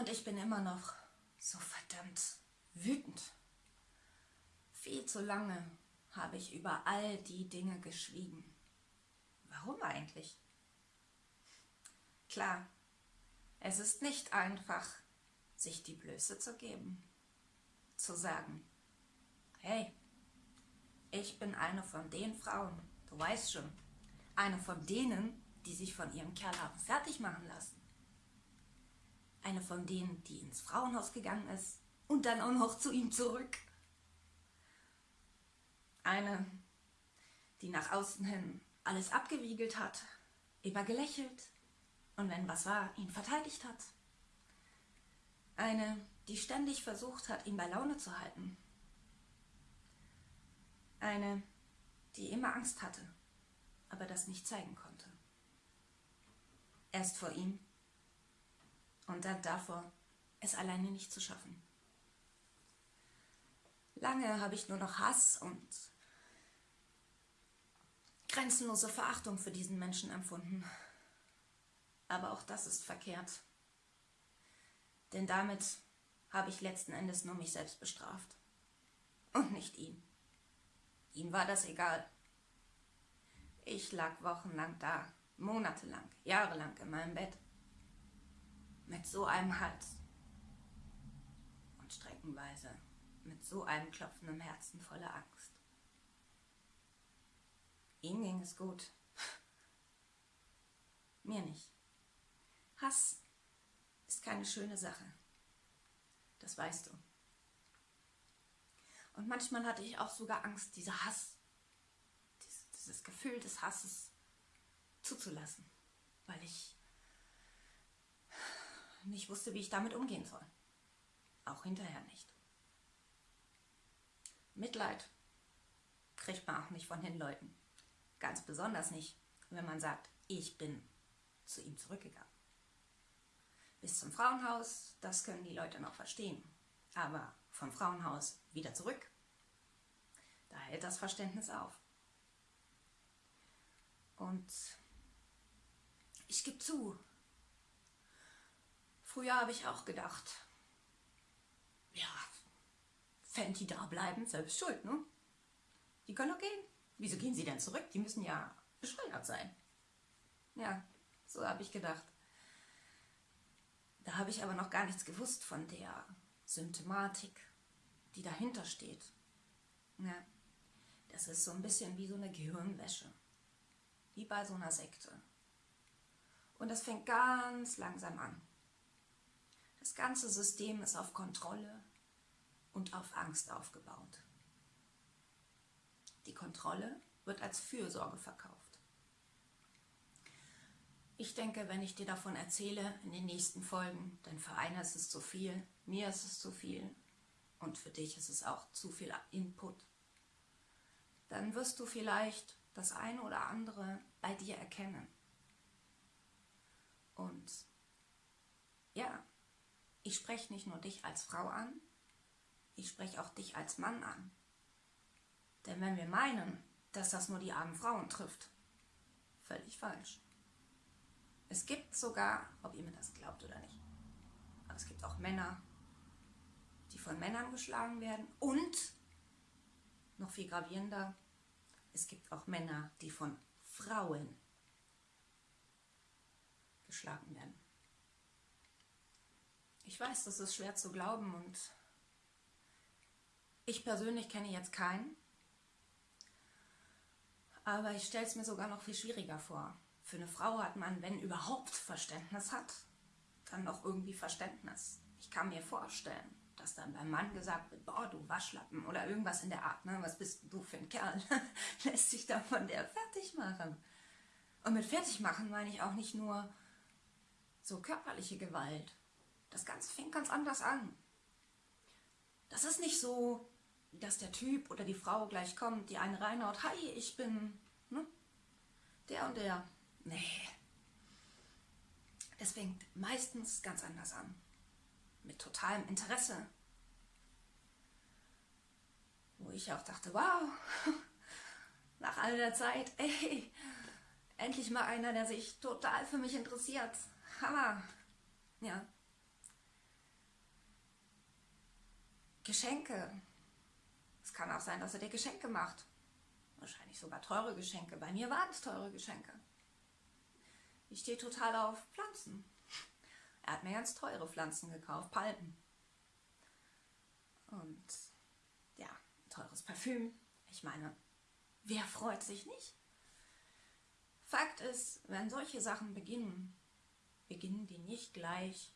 Und ich bin immer noch so verdammt wütend. Viel zu lange habe ich über all die Dinge geschwiegen. Warum eigentlich? Klar, es ist nicht einfach, sich die Blöße zu geben. Zu sagen, hey, ich bin eine von den Frauen, du weißt schon, eine von denen, die sich von ihrem Kerl haben fertig machen lassen. Eine von denen, die ins Frauenhaus gegangen ist und dann auch noch zu ihm zurück. Eine, die nach außen hin alles abgewiegelt hat, immer gelächelt und wenn was war, ihn verteidigt hat. Eine, die ständig versucht hat, ihn bei Laune zu halten. Eine, die immer Angst hatte, aber das nicht zeigen konnte. Erst vor ihm und dann davor, es alleine nicht zu schaffen. Lange habe ich nur noch Hass und grenzenlose Verachtung für diesen Menschen empfunden. Aber auch das ist verkehrt. Denn damit habe ich letzten Endes nur mich selbst bestraft. Und nicht ihn. Ihm war das egal. Ich lag wochenlang da, monatelang, jahrelang in meinem Bett. Mit so einem Hals. Und streckenweise mit so einem klopfenden Herzen voller Angst. Ihm ging es gut. Mir nicht. Hass ist keine schöne Sache. Das weißt du. Und manchmal hatte ich auch sogar Angst, dieser Hass, dieses Gefühl des Hasses zuzulassen, weil ich nicht wusste, wie ich damit umgehen soll. Auch hinterher nicht. Mitleid kriegt man auch nicht von den Leuten. Ganz besonders nicht, wenn man sagt, ich bin zu ihm zurückgegangen. Bis zum Frauenhaus, das können die Leute noch verstehen. Aber vom Frauenhaus wieder zurück, da hält das Verständnis auf. Und ich gebe zu, früher habe ich auch gedacht, ja, die da bleiben, selbst schuld, ne? Die können doch gehen. Wieso gehen sie denn zurück? Die müssen ja bescheuert sein. Ja, so habe ich gedacht. Da habe ich aber noch gar nichts gewusst von der Symptomatik, die dahinter steht. Ja, das ist so ein bisschen wie so eine Gehirnwäsche. Wie bei so einer Sekte. Und das fängt ganz langsam an. Das ganze System ist auf Kontrolle und auf Angst aufgebaut. Die Kontrolle wird als Fürsorge verkauft. Ich denke, wenn ich dir davon erzähle in den nächsten Folgen, denn für einer ist es zu viel, mir ist es zu viel und für dich ist es auch zu viel Input, dann wirst du vielleicht das eine oder andere bei dir erkennen. Und ja, ich spreche nicht nur dich als Frau an, ich spreche auch dich als Mann an. Denn wenn wir meinen, dass das nur die armen Frauen trifft, völlig falsch. Es gibt sogar, ob ihr mir das glaubt oder nicht, aber es gibt auch Männer, die von Männern geschlagen werden und, noch viel gravierender, es gibt auch Männer, die von Frauen geschlagen werden. Ich weiß, das ist schwer zu glauben und ich persönlich kenne jetzt keinen, aber ich stelle es mir sogar noch viel schwieriger vor. Für eine Frau hat man, wenn überhaupt Verständnis hat, dann noch irgendwie Verständnis. Ich kann mir vorstellen, dass dann beim Mann gesagt wird, boah, du Waschlappen oder irgendwas in der Art, ne? was bist du für ein Kerl, lässt sich da von der fertig machen. Und mit fertig machen meine ich auch nicht nur so körperliche Gewalt. Das Ganze fängt ganz anders an. Das ist nicht so, dass der Typ oder die Frau gleich kommt, die einen reinhaut, hi, ich bin ne, der und der. Nee. Es fängt meistens ganz anders an. Mit totalem Interesse. Wo ich auch dachte, wow, nach all der Zeit, ey, endlich mal einer, der sich total für mich interessiert. Hammer. Ja. Geschenke. Es kann auch sein, dass er dir Geschenke macht. Wahrscheinlich sogar teure Geschenke. Bei mir waren es teure Geschenke. Ich stehe total auf Pflanzen. Er hat mir ganz teure Pflanzen gekauft, Palmen. Und ja, teures Parfüm. Ich meine, wer freut sich nicht? Fakt ist, wenn solche Sachen beginnen, beginnen die nicht gleich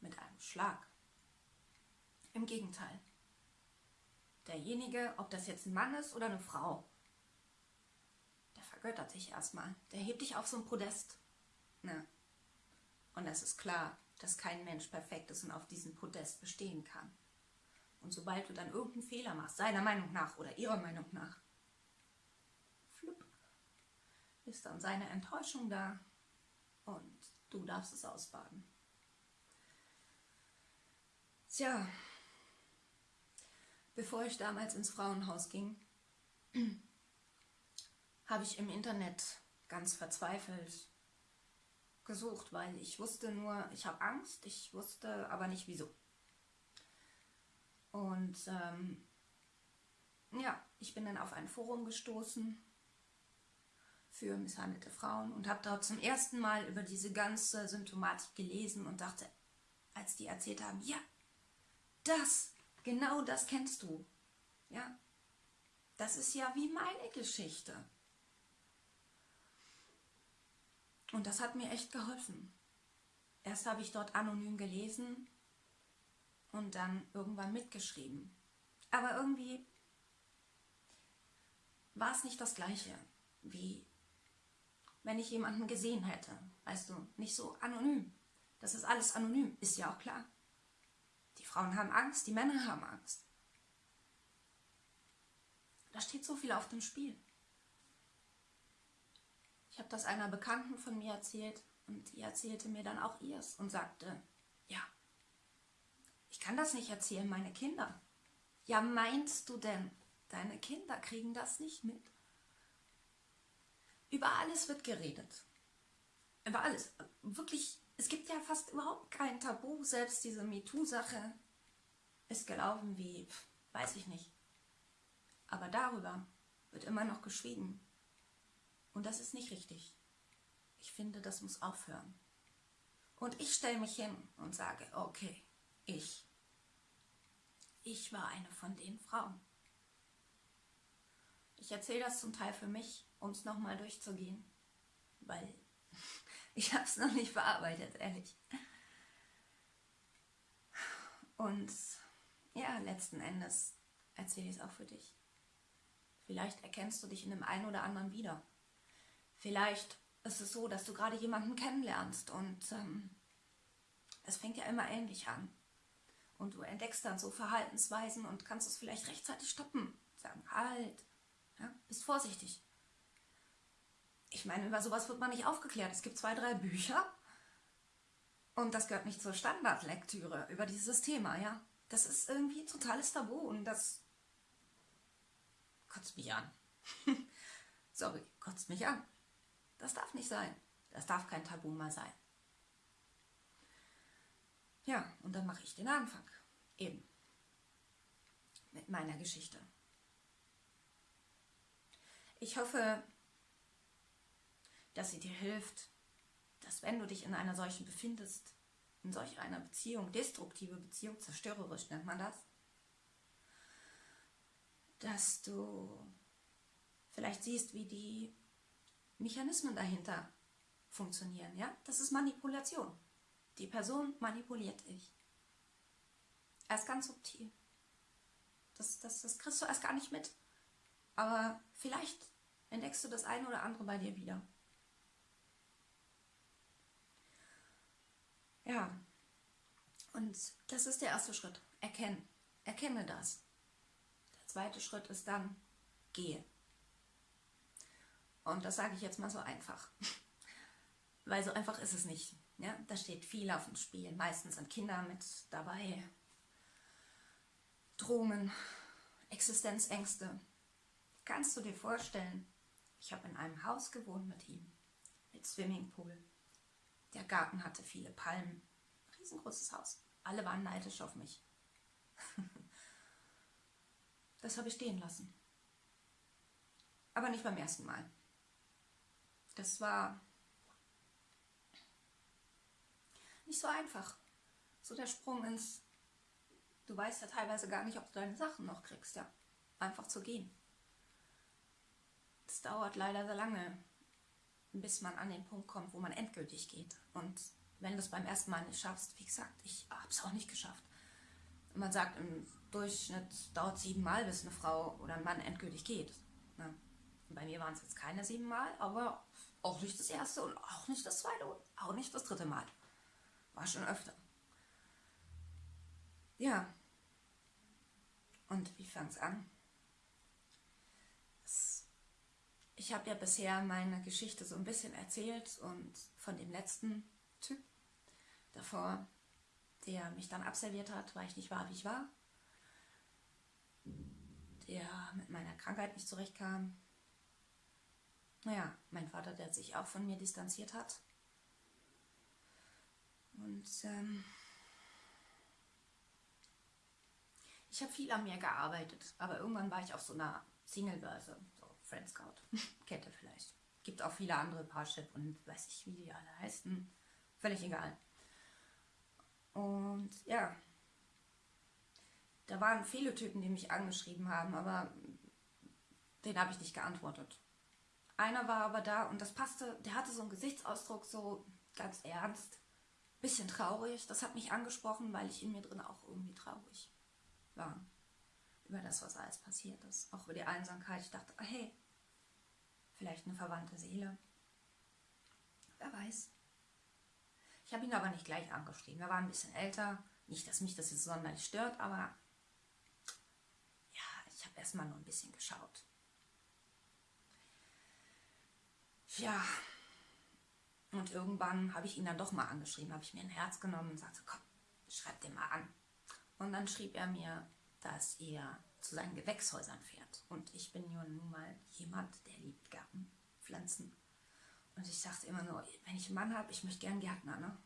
mit einem Schlag. Im Gegenteil. Derjenige, ob das jetzt ein Mann ist oder eine Frau, der vergöttert sich erstmal. Der hebt dich auf so ein Podest. Ne? Und es ist klar, dass kein Mensch perfekt ist und auf diesem Podest bestehen kann. Und sobald du dann irgendeinen Fehler machst, seiner Meinung nach oder ihrer Meinung nach, flupp, ist dann seine Enttäuschung da und du darfst es ausbaden. Tja, bevor ich damals ins Frauenhaus ging, habe ich im Internet ganz verzweifelt gesucht, weil ich wusste nur, ich habe Angst, ich wusste aber nicht wieso. Und ähm, ja, ich bin dann auf ein Forum gestoßen für misshandelte Frauen und habe dort zum ersten Mal über diese ganze Symptomatik gelesen und dachte, als die erzählt haben, ja, das, genau das kennst du. Ja, das ist ja wie meine Geschichte. Und das hat mir echt geholfen. Erst habe ich dort anonym gelesen und dann irgendwann mitgeschrieben. Aber irgendwie war es nicht das gleiche, wie wenn ich jemanden gesehen hätte. Weißt du, nicht so anonym. Das ist alles anonym, ist ja auch klar. Frauen haben Angst, die Männer haben Angst. Da steht so viel auf dem Spiel. Ich habe das einer Bekannten von mir erzählt und die erzählte mir dann auch ihrs und sagte, ja, ich kann das nicht erzählen, meine Kinder. Ja, meinst du denn, deine Kinder kriegen das nicht mit? Über alles wird geredet. Über alles. Wirklich, es gibt ja fast überhaupt kein Tabu. Selbst diese MeToo-Sache ist gelaufen wie, weiß ich nicht. Aber darüber wird immer noch geschwiegen. Und das ist nicht richtig. Ich finde, das muss aufhören. Und ich stelle mich hin und sage, okay, ich. Ich war eine von den Frauen. Ich erzähle das zum Teil für mich, um es nochmal durchzugehen, weil ich habe es noch nicht verarbeitet, ehrlich. Und ja, letzten Endes erzähle ich es auch für dich. Vielleicht erkennst du dich in dem einen oder anderen wieder. Vielleicht ist es so, dass du gerade jemanden kennenlernst und ähm, es fängt ja immer ähnlich an. Und du entdeckst dann so Verhaltensweisen und kannst es vielleicht rechtzeitig stoppen. Sagen, halt, ja, bist vorsichtig. Ich meine, über sowas wird man nicht aufgeklärt. Es gibt zwei, drei Bücher und das gehört nicht zur Standardlektüre über dieses Thema, ja. Das ist irgendwie ein totales Tabu und das kotzt mich an. Sorry, kotzt mich an. Das darf nicht sein. Das darf kein Tabu mehr sein. Ja, und dann mache ich den Anfang. Eben. Mit meiner Geschichte. Ich hoffe, dass sie dir hilft, dass wenn du dich in einer solchen befindest, in solch einer Beziehung, destruktive Beziehung, zerstörerisch nennt man das, dass du vielleicht siehst, wie die Mechanismen dahinter funktionieren. Ja? Das ist Manipulation. Die Person manipuliert dich. Erst ganz subtil. Das, das, das kriegst du erst gar nicht mit. Aber vielleicht entdeckst du das eine oder andere bei dir wieder. Ja, und das ist der erste Schritt. Erkennen. Erkenne das. Der zweite Schritt ist dann, gehe. Und das sage ich jetzt mal so einfach. Weil so einfach ist es nicht. Ja, da steht viel auf dem Spiel. Meistens sind Kinder mit dabei. Drohungen, Existenzängste. Kannst du dir vorstellen, ich habe in einem Haus gewohnt mit ihm, mit Swimmingpool. Der Garten hatte viele Palmen. Riesengroßes Haus. Alle waren neidisch auf mich. Das habe ich stehen lassen. Aber nicht beim ersten Mal. Das war nicht so einfach. So der Sprung ins, du weißt ja teilweise gar nicht, ob du deine Sachen noch kriegst, ja. Einfach zu gehen. Es dauert leider sehr lange, bis man an den Punkt kommt, wo man endgültig geht. Und wenn du es beim ersten Mal nicht schaffst, wie gesagt, ich habe es auch nicht geschafft. Man sagt, im Durchschnitt dauert sieben Mal, bis eine Frau oder ein Mann endgültig geht. Ne? Bei mir waren es jetzt keine sieben Mal, aber auch nicht das erste und auch nicht das zweite und auch nicht das dritte Mal. War schon öfter. Ja. Und wie fang es an? Ich habe ja bisher meine Geschichte so ein bisschen erzählt und von dem letzten Typ davor, der mich dann absolviert hat, weil ich nicht war, wie ich war, der mit meiner Krankheit nicht zurechtkam. Naja, mein Vater, der sich auch von mir distanziert hat. Und ähm, ich habe viel an mir gearbeitet, aber irgendwann war ich auf so einer Singlebörse, so Friend Scout, kennt ihr vielleicht. Gibt auch viele andere Parship und weiß ich, wie die alle heißen. Völlig egal. Und ja, da waren viele Typen, die mich angeschrieben haben, aber den habe ich nicht geantwortet. Einer war aber da und das passte, der hatte so einen Gesichtsausdruck, so ganz ernst, bisschen traurig. Das hat mich angesprochen, weil ich in mir drin auch irgendwie traurig war. Über das, was alles passiert ist. Auch über die Einsamkeit. Ich dachte, hey, vielleicht eine verwandte Seele. Wer weiß. Ich habe ihn aber nicht gleich angeschrieben. Er war ein bisschen älter. Nicht, dass mich das jetzt sonderlich stört, aber ja, ich habe erstmal nur ein bisschen geschaut. Ja, und irgendwann habe ich ihn dann doch mal angeschrieben, habe ich mir ein Herz genommen und sagte, komm, schreib den mal an. Und dann schrieb er mir, dass er zu seinen Gewächshäusern fährt. Und ich bin ja nun mal jemand, der liebt Gärten, Pflanzen. Und ich sagte immer nur, wenn ich einen Mann habe, ich möchte gern Gärtner. Ne?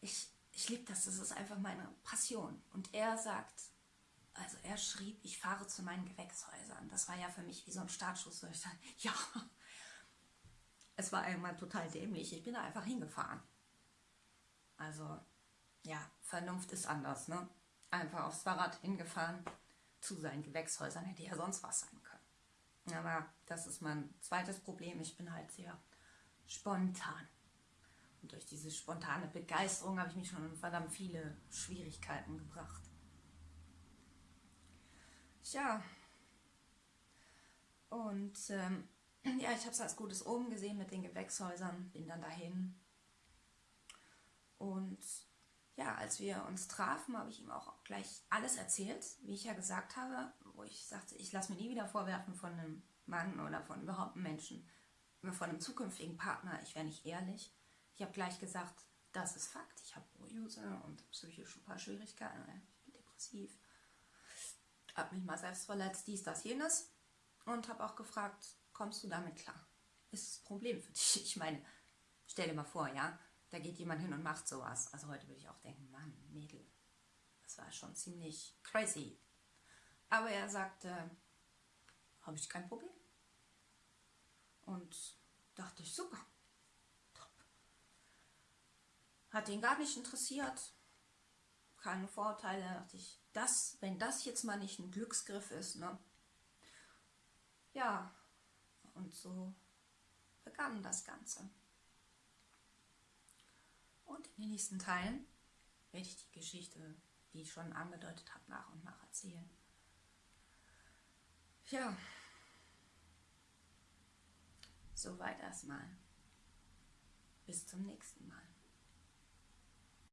Ich, ich liebe das, das ist einfach meine Passion. Und er sagt, also er schrieb, ich fahre zu meinen Gewächshäusern. Das war ja für mich wie so ein Startschuss. wo ich dachte, ja, es war einmal total dämlich. Ich bin da einfach hingefahren. Also, ja, Vernunft ist anders, ne? Einfach aufs Fahrrad hingefahren zu seinen Gewächshäusern, hätte ja sonst was sein können. Aber das ist mein zweites Problem. Ich bin halt sehr spontan. Und durch diese spontane Begeisterung habe ich mich schon in verdammt viele Schwierigkeiten gebracht. Ja. Und ähm, ja, ich habe es als gutes Oben gesehen mit den Gewächshäusern, bin dann dahin. Und ja, als wir uns trafen, habe ich ihm auch gleich alles erzählt, wie ich ja gesagt habe, wo ich sagte, ich lasse mir nie wieder vorwerfen von einem Mann oder von überhaupt einem Menschen, von einem zukünftigen Partner, ich wäre nicht ehrlich. Ich habe gleich gesagt, das ist Fakt, ich habe Use und psychisch ein paar Schwierigkeiten, ich bin depressiv, habe mich mal selbst verletzt, dies, das, jenes und habe auch gefragt, kommst du damit klar? Ist das Problem für dich? Ich meine, stell dir mal vor, ja, da geht jemand hin und macht sowas. Also heute würde ich auch denken, Mann, Mädel, das war schon ziemlich crazy. Aber er sagte, habe ich kein Problem. Und dachte ich, super, top. Hat ihn gar nicht interessiert, keine Vorteile. Dachte ich, das, wenn das jetzt mal nicht ein Glücksgriff ist, ne? Ja, und so begann das Ganze. Und in den nächsten Teilen werde ich die Geschichte, wie ich schon angedeutet habe, nach und nach erzählen. Ja, soweit erstmal. Bis zum nächsten Mal.